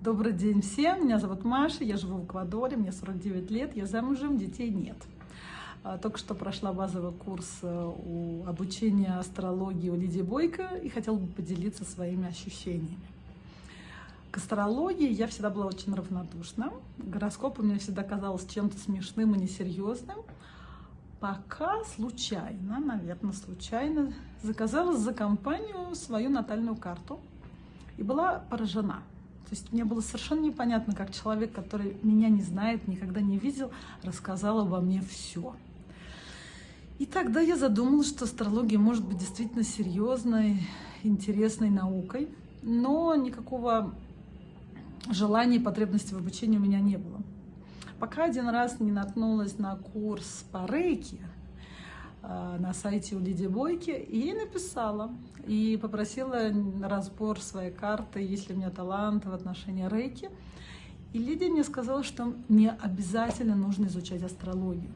Добрый день всем, меня зовут Маша, я живу в Эквадоре, мне 49 лет, я замужем, детей нет. А, только что прошла базовый курс э, у обучения астрологии у Лидии Бойко и хотела бы поделиться своими ощущениями. К астрологии я всегда была очень равнодушна. Гороскоп у меня всегда казался чем-то смешным и несерьезным. Пока случайно, наверное, случайно, заказала за компанию свою натальную карту и была поражена. То есть мне было совершенно непонятно, как человек, который меня не знает, никогда не видел, рассказал обо мне все. И тогда я задумалась, что астрология может быть действительно серьезной, интересной наукой, но никакого желания и потребности в обучении у меня не было. Пока один раз не наткнулась на курс по рейке, на сайте у Лидии Бойки, и написала, и попросила разбор своей карты, есть ли у меня талант в отношении рейки. И Лидия мне сказала, что мне обязательно нужно изучать астрологию.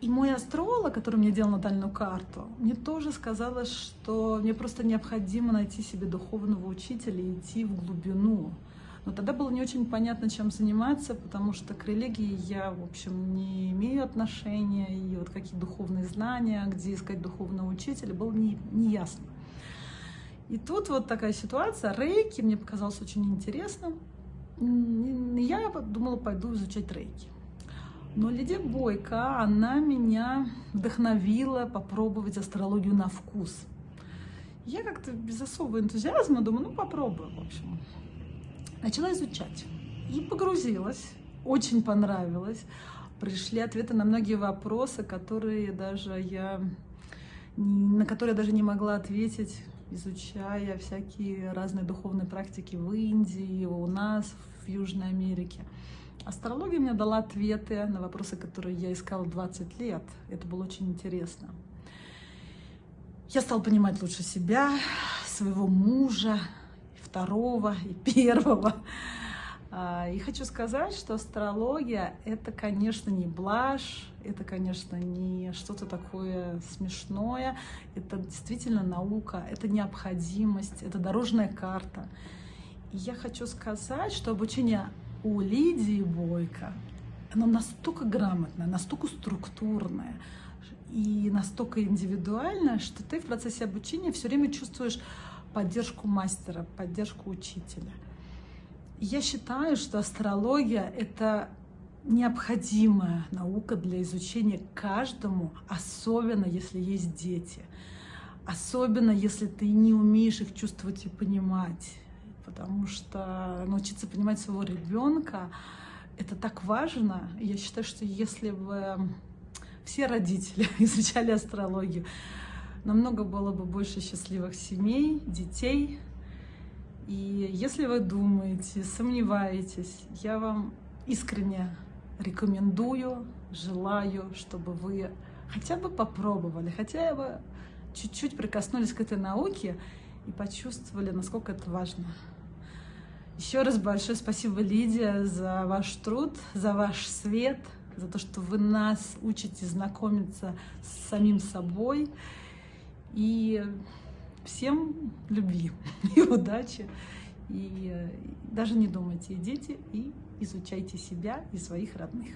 И мой астролог, который мне делал натальную карту, мне тоже сказала, что мне просто необходимо найти себе духовного учителя и идти в глубину. Но тогда было не очень понятно, чем заниматься, потому что к религии я, в общем, не имею отношения, и вот какие духовные знания, где искать духовного учителя, было не, не ясно. И тут вот такая ситуация, рейки мне показалось очень интересным. Я думала, пойду изучать рейки. Но Лидия Бойко, она меня вдохновила попробовать астрологию на вкус. Я как-то без особого энтузиазма думаю, ну попробую, в общем. Начала изучать и погрузилась. Очень понравилось. Пришли ответы на многие вопросы, которые даже я, на которые я даже не могла ответить, изучая всякие разные духовные практики в Индии, у нас, в Южной Америке. Астрология мне дала ответы на вопросы, которые я искала 20 лет. Это было очень интересно. Я стала понимать лучше себя, своего мужа, второго и первого. А, и хочу сказать, что астрология — это, конечно, не блажь, это, конечно, не что-то такое смешное, это действительно наука, это необходимость, это дорожная карта. И я хочу сказать, что обучение у Лидии Бойко, оно настолько грамотное, настолько структурное и настолько индивидуальное, что ты в процессе обучения все время чувствуешь поддержку мастера, поддержку учителя. Я считаю, что астрология — это необходимая наука для изучения каждому, особенно если есть дети. Особенно если ты не умеешь их чувствовать и понимать. Потому что научиться понимать своего ребенка — это так важно. Я считаю, что если бы все родители изучали астрологию, намного было бы больше счастливых семей, детей. И если вы думаете, сомневаетесь, я вам искренне рекомендую, желаю, чтобы вы хотя бы попробовали, хотя бы чуть-чуть прикоснулись к этой науке и почувствовали, насколько это важно. Еще раз большое спасибо, Лидия, за ваш труд, за ваш свет, за то, что вы нас учите знакомиться с самим собой. И всем любви и удачи. И даже не думайте, идите и изучайте себя и своих родных.